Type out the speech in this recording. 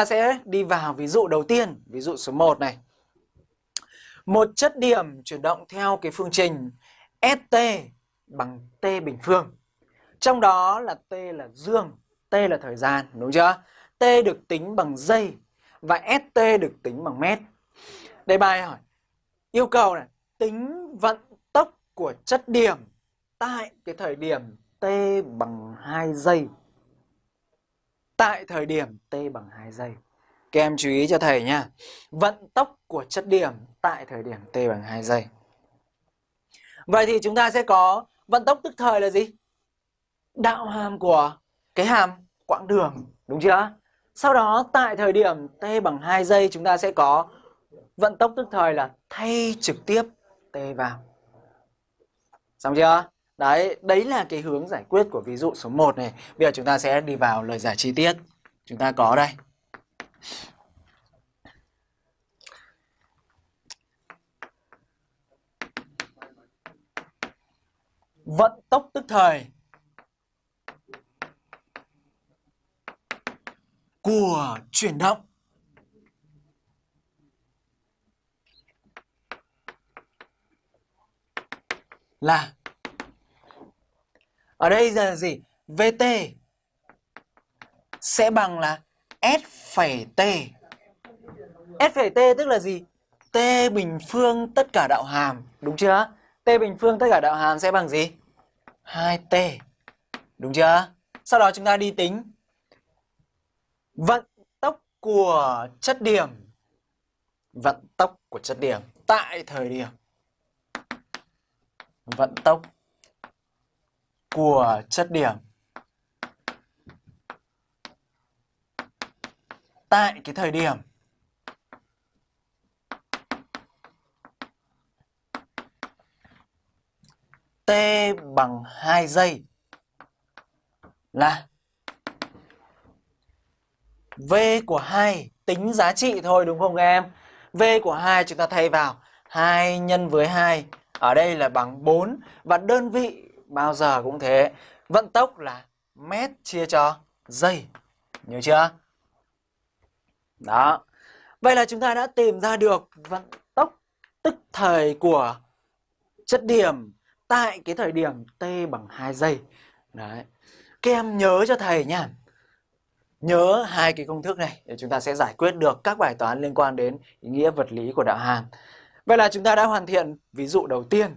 Ta sẽ đi vào ví dụ đầu tiên, ví dụ số 1 này. Một chất điểm chuyển động theo cái phương trình ST bằng T bình phương. Trong đó là T là dương, T là thời gian, đúng chưa? T được tính bằng giây và ST được tính bằng mét. Đây bài hỏi, yêu cầu này, tính vận tốc của chất điểm tại cái thời điểm T bằng 2 giây. Tại thời điểm T bằng 2 giây. Các em chú ý cho thầy nha. Vận tốc của chất điểm tại thời điểm T bằng 2 giây. Vậy thì chúng ta sẽ có vận tốc tức thời là gì? Đạo hàm của cái hàm quãng đường, đúng chưa? Sau đó tại thời điểm T bằng 2 giây chúng ta sẽ có vận tốc tức thời là thay trực tiếp T vào. Xong chưa? Đấy, đấy là cái hướng giải quyết của ví dụ số 1 này. Bây giờ chúng ta sẽ đi vào lời giải chi tiết. Chúng ta có đây. Vận tốc tức thời của chuyển động là ở đây là gì? VT sẽ bằng là S phẩy T. S phẩy T tức là gì? T bình phương tất cả đạo hàm, đúng chưa? T bình phương tất cả đạo hàm sẽ bằng gì? 2T. Đúng chưa? Sau đó chúng ta đi tính vận tốc của chất điểm. Vận tốc của chất điểm tại thời điểm vận tốc của chất điểm. Tại cái thời điểm t bằng 2 giây là V của 2 tính giá trị thôi, đúng không các em? V của 2 chúng ta thay vào 2 nhân với 2 ở đây là bằng 4 và đơn vị bao giờ cũng thế. Vận tốc là mét chia cho giây. Nhớ chưa? Đó. Vậy là chúng ta đã tìm ra được vận tốc tức thời của chất điểm tại cái thời điểm t bằng 2 giây. Đấy. Các em nhớ cho thầy nha. Nhớ hai cái công thức này để chúng ta sẽ giải quyết được các bài toán liên quan đến ý nghĩa vật lý của đạo hàm. Vậy là chúng ta đã hoàn thiện ví dụ đầu tiên